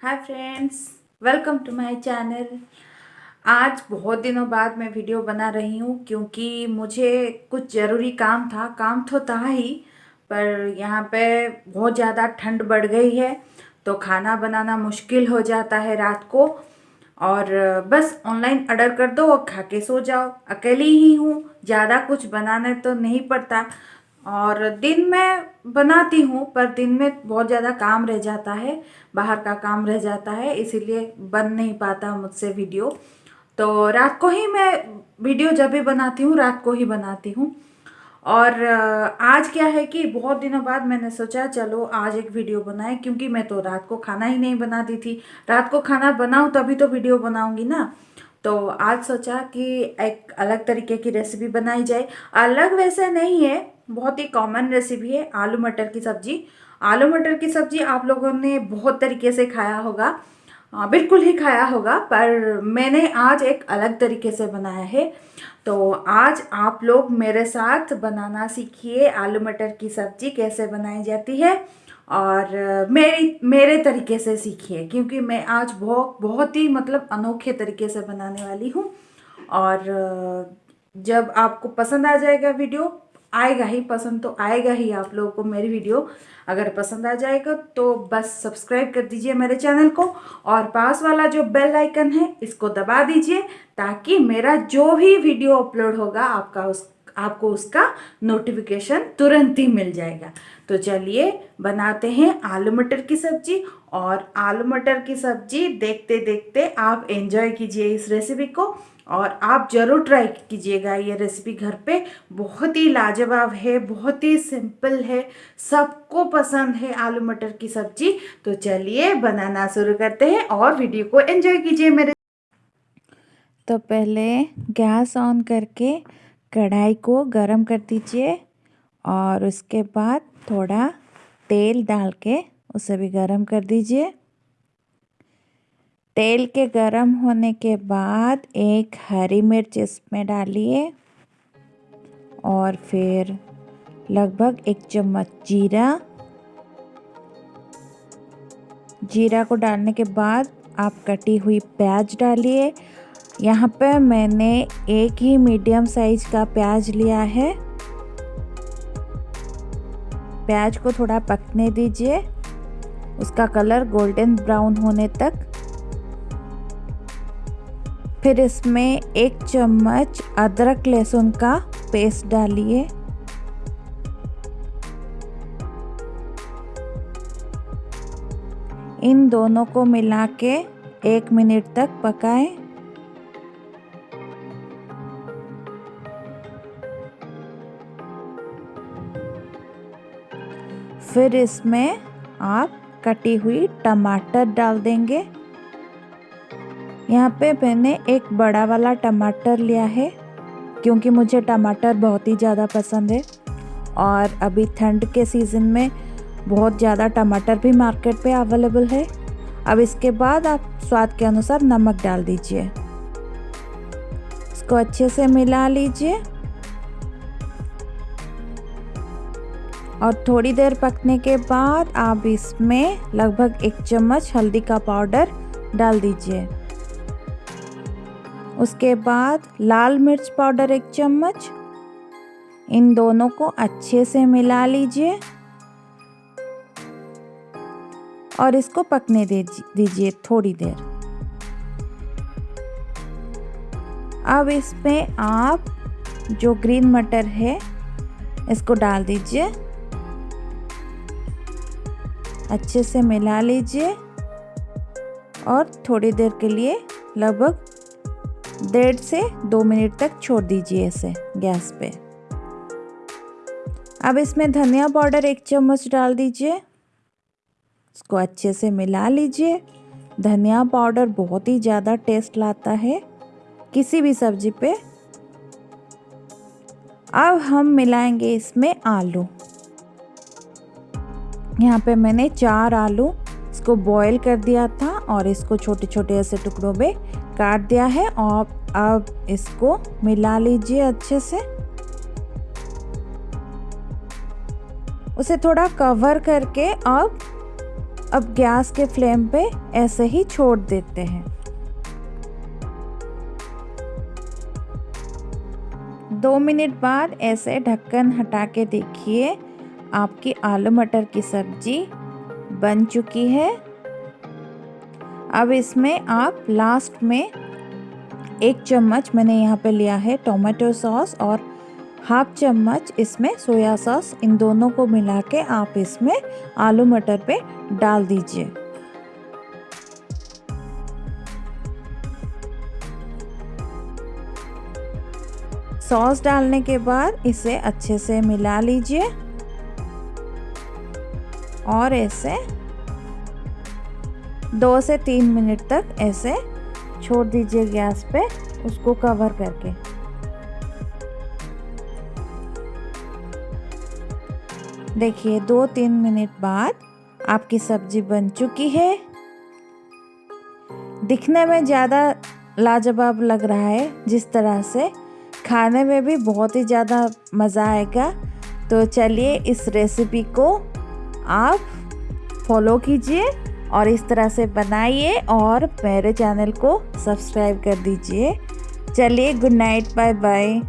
Friends, welcome to my channel. आज बहुत दिनों बाद मैं वीडियो बना रही हूँ क्योंकि मुझे कुछ ज़रूरी काम था, काम तो था ही, पर यहाँ पे बहुत ज़्यादा ठंड बढ़ गई है तो खाना बनाना मुश्किल हो जाता है रात को। और बस ऑनलाइन ऑर्डर कर दो और खा के सो जाओ। अकेली ही हूँ, ज़्यादा कुछ बनाने तो नहीं पड़ता और दिन में बनाती हूँ, पर दिन में बहुत ज़्यादा काम रह जाता है, बाहर का काम रह जाता है, इसीलिए बन नहीं पाता मुझसे वीडियो। तो रात को ही मैं वीडियो जब भी बनाती हूँ, रात को ही बनाती हूँ। और आज क्या है कि बहुत दिनों बाद मैंने सोचा, चलो आज एक वीडियो बनाए, क्योंकि मैं तो रात को खाना ही नहीं बनाती थी। रात को खाना बनाऊँ तभी तो वीडियो बनाऊँगी ना। तो आज सोचा कि एक अलग तरीके की रेसिपी बनाई जाए। अलग वैसे नहीं है बहुत ही कॉमन रेसिपी है आलू मटर की सब्ज़ी। आलू मटर की सब्ज़ी आप लोगों ने बहुत तरीके से खाया होगा। बिल्कुल ही खाया होगा, पर मैंने आज एक अलग तरीके से बनाया है। तो आज आप लोग मेरे साथ बनाना सीखिए आलू मटर की सब्ज़ी कैसे बनाई जाती है, और मेरी, मेरे तरीके से सीखिए, क्योंकि मैं आज बहुत बहुत ही मतलब अनोखे तरीके से बनाने वाली हूँ। और जब आपको पसंद आ जाएगा वीडियो आएगा ही, पसंद तो आएगा ही आप लोगों को मेरी वीडियो। अगर पसंद आ जाएगा तो बस सब्सक्राइब कर दीजिए मेरे चैनल को और पास वाला जो बेल आइकन है, इसको दबा दीजिए ताकि मेरा जो भी वीडियो अपलोड होगा, आपका उस, आपको उसका नोटिफिकेशन तुरंत ही मिल जाएगा। तो चलिए बनाते हैं आलू मटर की सब्ज़ी और आलू मटर की सब्ज़ी देखते देखते आप एंजॉय कीजिए इस रेसिपी को। और आप ज़रूर ट्राई कीजिएगा ये रेसिपी घर पे। बहुत ही लाजवाब है, बहुत ही सिंपल है, सबको पसंद है आलू मटर की सब्ज़ी। तो चलिए बनाना शुरू करते हैं और वीडियो को एंजॉय कीजिए मेरे। तो पहले गैस ऑन करके कढ़ाई को गरम कर दीजिए और उसके बाद थोड़ा तेल डाल के उसे भी गरम कर दीजिए। तेल के गरम होने के बाद एक हरी मिर्च इसमें डालिए और फिर लगभग एक चम्मच जीरा। जीरा को डालने के बाद आप कटी हुई प्याज डालिए। यहाँ पे मैंने एक ही मीडियम साइज़ का प्याज लिया है। प्याज को थोड़ा पकने दीजिए। उसका कलर गोल्डन ब्राउन होने तक फिर इसमें एक चम्मच अदरक लहसुन का पेस्ट डालिए। इन दोनों को मिला के एक मिनट तक पकाएँ। फिर इसमें आप कटी हुई टमाटर डाल देंगे। यहाँ पे मैंने एक बड़ा वाला टमाटर लिया है, क्योंकि मुझे टमाटर बहुत ही ज़्यादा पसंद है। और अभी ठंड के सीज़न में बहुत ज़्यादा टमाटर भी मार्केट पे अवेलेबल है। अब इसके बाद आप स्वाद के अनुसार नमक डाल दीजिए। इसको अच्छे से मिला लीजिए। और थोड़ी देर पकने के बाद आप इसमें लगभग एक चम्मच हल्दी का पाउडर डाल दीजिए। उसके बाद लाल मिर्च पाउडर एक चम्मच। इन दोनों को अच्छे से मिला लीजिए। और इसको पकने दीजिए थोड़ी देर। अब इसमें आप जो ग्रीन मटर है, इसको डाल दीजिए। अच्छे से मिला लीजिए। और थोड़ी देर के लिए लगभग डेढ़ से दो मिनट तक छोड़ दीजिए इसे गैस पे। अब इसमें धनिया पाउडर एक चम्मच डाल दीजिए। इसको अच्छे से मिला लीजिए। धनिया पाउडर बहुत ही ज़्यादा टेस्ट लाता है किसी भी सब्ज़ी पे। अब हम मिलाएँगे इसमें आलू। यहाँ पे मैंने चार आलू इसको बॉईल कर दिया था और इसको छोटे छोटे ऐसे टुकड़ों में काट दिया है और अब इसको मिला लीजिए अच्छे से। उसे थोड़ा कवर करके अब अब गैस के फ्लेम पे ऐसे ही छोड़ देते हैं। दो मिनट बाद ऐसे ढक्कन हटा के देखिए, आपकी आलू मटर की सब्ज़ी बन चुकी है। अब इसमें आप लास्ट में एक चम्मच मैंने यहाँ पे लिया है टोमेटो सॉस और हाफ़ चम्मच इसमें सोया सॉस इन दोनों को मिला के आप इसमें आलू मटर पे डाल दीजिए। सॉस डालने के बाद इसे अच्छे से मिला लीजिए और ऐसे दो से तीन मिनट तक ऐसे छोड़ दीजिए गैस पे, उसको कवर करके। देखिए, दो तीन मिनट बाद आपकी सब्ज़ी बन चुकी है। दिखने में ज़्यादा लाजवाब लग रहा है, जिस तरह से खाने में भी बहुत ही ज़्यादा मज़ा आएगा। तो चलिए इस रेसिपी को आप फॉलो कीजिए। और इस तरह से बनाइए और मेरे चैनल को सब्सक्राइब कर दीजिए। चलिए, गुड नाइट बाय बाय